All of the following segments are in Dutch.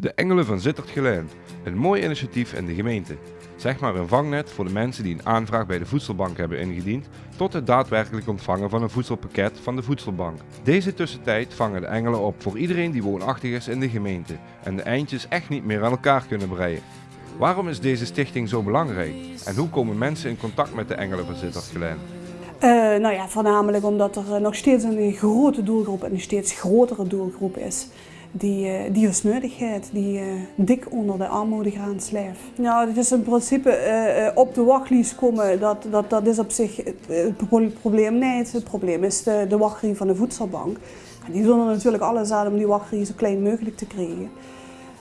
De Engelen van Zittert Geleen. Een mooi initiatief in de gemeente. Zeg maar een vangnet voor de mensen die een aanvraag bij de voedselbank hebben ingediend, tot het daadwerkelijk ontvangen van een voedselpakket van de voedselbank. Deze tussentijd vangen de Engelen op voor iedereen die woonachtig is in de gemeente en de eindjes echt niet meer aan elkaar kunnen breien. Waarom is deze stichting zo belangrijk en hoe komen mensen in contact met de Engelen van Zittert Geleen? Uh, nou ja, voornamelijk omdat er eh, nog steeds een grote doelgroep en een steeds grotere doelgroep is die, uh, die die uh, dik onder de armoedegrens leeft. Nou, het is in principe uh, op de wachtlijst komen, dat, dat, dat is op zich het, probleem niet. Het probleem is de, de van de voedselbank. Die doen er natuurlijk alles aan om die wachtrie zo klein mogelijk te krijgen.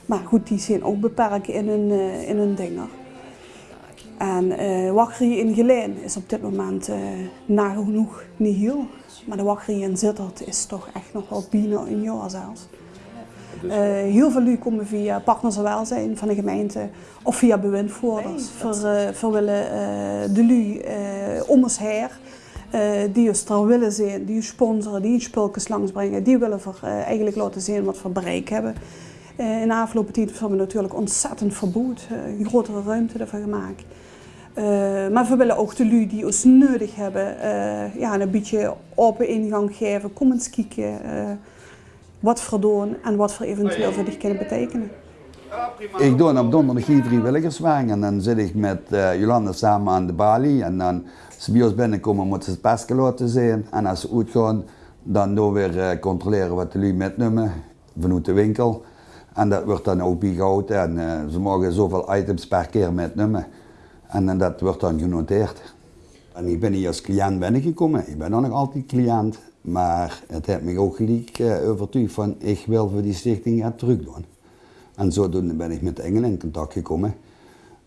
Maar goed, die zijn ook beperkt in hun, in hun dinger. En uh, in Geleen is op dit moment uh, nagenoeg niet heel. Maar de wachtrie in Zittert is toch echt nog wel bijna een jaar zelfs. Uh, heel veel lui komen via partners welzijn van de gemeente of via bewindvoerders. Voor, uh, voor willen uh, de lui om ons heen, die ons er willen zien, die sponsoren, die spulkes langsbrengen, die willen voor, eigenlijk laten zien wat we bereik hebben. in de afgelopen tijd hebben we natuurlijk ontzettend verbood, een grotere ruimte ervoor gemaakt. maar we willen ook de lui die ons nodig hebben, ja, een beetje open ingang geven, kom eens kijken wat voor doen en wat voor eventueel voor die kunnen betekenen. Ik doe op donderdag hier vrijwilligerswerk en dan zit ik met uh, Jolanda samen aan de balie en dan als ze bij ons binnenkomen moeten ze het pasje laten zien en als ze uitgaan dan doen we weer uh, controleren wat de lui metnemen vanuit de winkel en dat wordt dan ook bijgehouden en uh, ze mogen zoveel items per keer metnemen en, en dat wordt dan genoteerd. En ik ben hier als cliënt binnengekomen, ik ben nog altijd cliënt maar het heeft me ook gelijk uh, overtuigd van ik wil voor die stichting het terug doen. En zodoende ben ik met Engelen in contact gekomen.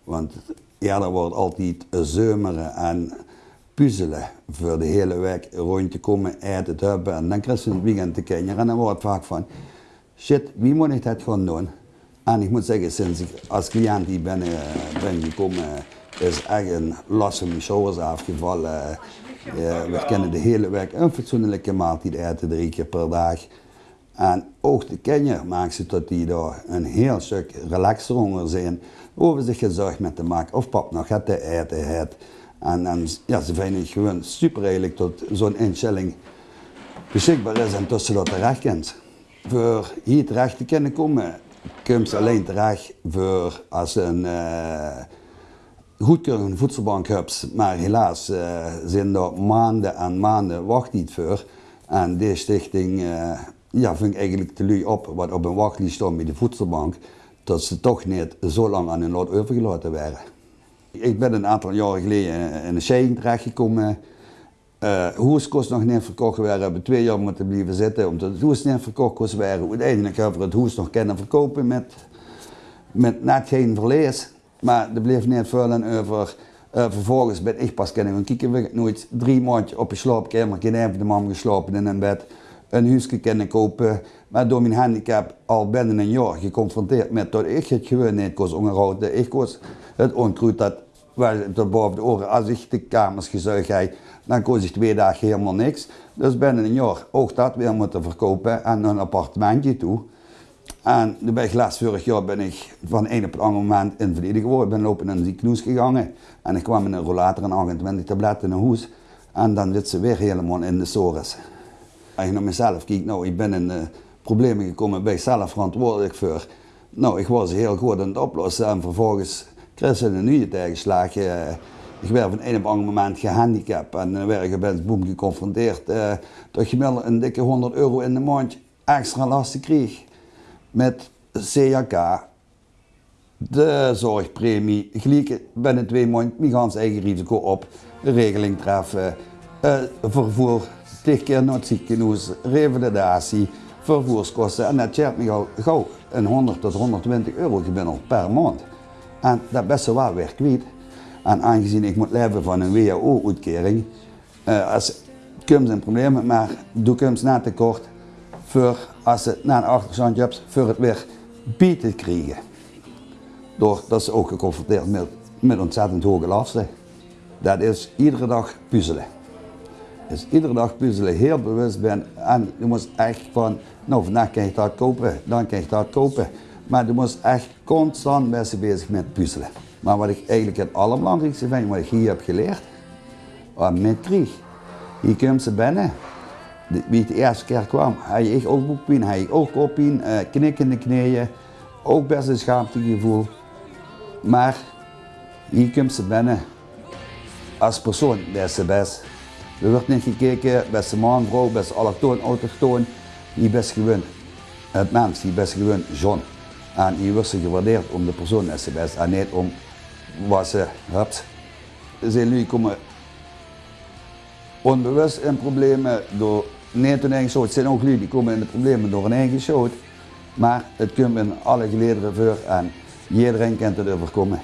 Want eerder wordt altijd zeumeren en puzzelen voor de hele week rond te komen, eten te hebben en dan krijg je het weekend te kinderen en dan wordt het vaak van shit, wie moet ik dat gaan doen? En ik moet zeggen, sinds ik als cliënt hier ben, uh, ben gekomen, is echt een mijn schouders afgevallen. We kennen de hele week een fatsoenlijke maaltijd eten, drie keer per dag. En ook de kinderen maken ze tot die daar een heel stuk relaxer onder zijn. Over zich gezorgd met te maken of pap nog het te eten heeft. En, ja, ze vinden het gewoon super eigenlijk tot zo'n instelling beschikbaar is en tussen dat terecht kent. Voor hier terecht te kunnen komen, kun je alleen terecht voor als een uh, goedkeuring voedselbank hebt, maar helaas uh, zijn er maanden en maanden wachttijd voor. En deze stichting uh, ja, ving eigenlijk te lui op wat op een wachtlijst stond bij de voedselbank, dat ze toch niet zo lang aan hun lot overgelaten werden. Ik ben een aantal jaren geleden in een scheiding terechtgekomen. Uh, hoes kost nog niet verkocht werden, we hebben twee jaar moeten blijven zitten omdat het hoes niet verkocht kost werden. Uiteindelijk hebben we het hoes nog kunnen verkopen met, met net geen verlies. Maar er bleef niet veel en over. Uh, vervolgens ben ik pas kennen gaan kijken. We nooit drie maanden op een slaapkamer, geen even de man geslapen in een bed. Een huisje kunnen kopen. Maar door mijn handicap al binnen een jaar geconfronteerd met dat ik het gewoon niet kon onderhouden. Ik was het onkruid dat tot boven de oren. Als ik de kamers gezuigd heb, dan koos ik twee dagen helemaal niks. Dus binnen een jaar ook dat weer moeten verkopen en een appartementje toe. En toen laatst vorig jaar ben ik van een op het andere moment invalide geworden. Ik ben lopen in een ziekenhuis gegaan en ik kwam in een rollator en 28 tabletten in een hoes. En dan zit ze weer helemaal in de sores. Als je naar mezelf kijkt, nou ik ben in uh, problemen gekomen, ben ik zelf verantwoordelijk voor. Nou, ik was heel goed aan het oplossen en vervolgens kreeg ze een nieuwe tegenslag. Uh, ik werd van een op een ander moment gehandicapt en dan werd ik boem geconfronteerd uh, dat je wel een dikke 100 euro in de maand extra lasten kreeg met CAK, de zorgpremie, gelijk binnen twee maanden mijn eigen risico op, regeling treffen, uh, vervoer, tegen keer het ziekenhuis, revalidatie, vervoerskosten en dat me gauw een 100 tot 120 euro gemiddeld per maand. En dat best wel weer kwijt. En aangezien ik moet leven van een WHO-uitkering, uh, als komt een probleem, maar doe ik na tekort, voor als ze na een achterstandje hebt, voor het weer bieten krijgen. Doordat ze ook geconfronteerd met, met ontzettend hoge lasten. Dat is iedere dag puzzelen. Dus iedere dag puzzelen, heel bewust ben en je moet echt van, nou vandaag kan je dat kopen, dan kan je dat kopen. Maar je moest echt constant met ze bezig met puzzelen. Maar wat ik eigenlijk het allerbelangrijkste vind, wat ik hier heb geleerd, was met krieg. Hier komt ze binnen. Wie de eerste keer kwam, had ik ook boekpijn, had ik ook koppijn, uh, knikkende knieën, ook best een schaamtegevoel. Maar hier komt ze binnen als persoon, ze best. Er wordt niet gekeken, beste man, vrouw, best allochtoon, autochtoon. Hier best gewoon het mens, hier best gewoon John. En hier wordt ze gewaardeerd om de persoon dat best en niet om wat ze hebt. Zijn jullie komen onbewust in problemen door niet hun eigen. Het zijn ook jullie die komen in de problemen door hun eigen schuld. Maar het komt in alle gelederen voor en iedereen kan het overkomen.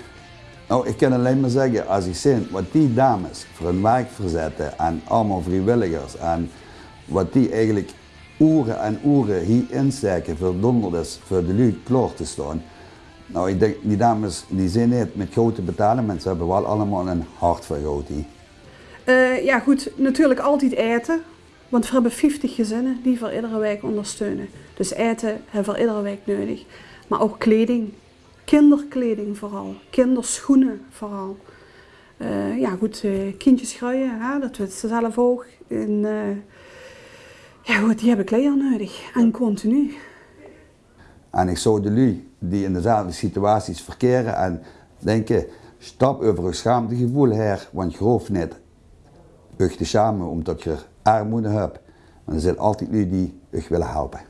Nou, ik kan alleen maar zeggen, als ik zie wat die dames voor hun werk verzetten en allemaal vrijwilligers en wat die eigenlijk uren en uren hier insteken voor donderdags voor de lui klaar te staan. Nou, ik denk, die dames die zijn niet met goud te betalen, ze hebben wel allemaal een hart voor goud. Eh, ja goed, natuurlijk altijd eten. Want we hebben 50 gezinnen die voor iedere wijk ondersteunen. Dus eten hebben we voor iedere wijk nodig. Maar ook kleding. Kinderkleding vooral. Kinderschoenen vooral. Eh, ja goed, eh kindjes gruien, hè, dat weten ze zelf ook. En, eh, ja goed, die hebben kleren nodig. En continu. En ik zou de lui die in dezelfde situaties verkeren en denken, stap over je schaamtegevoel her, want je hoeft niet te schamen omdat je armoede hebt. Maar er zijn altijd lui die je willen helpen.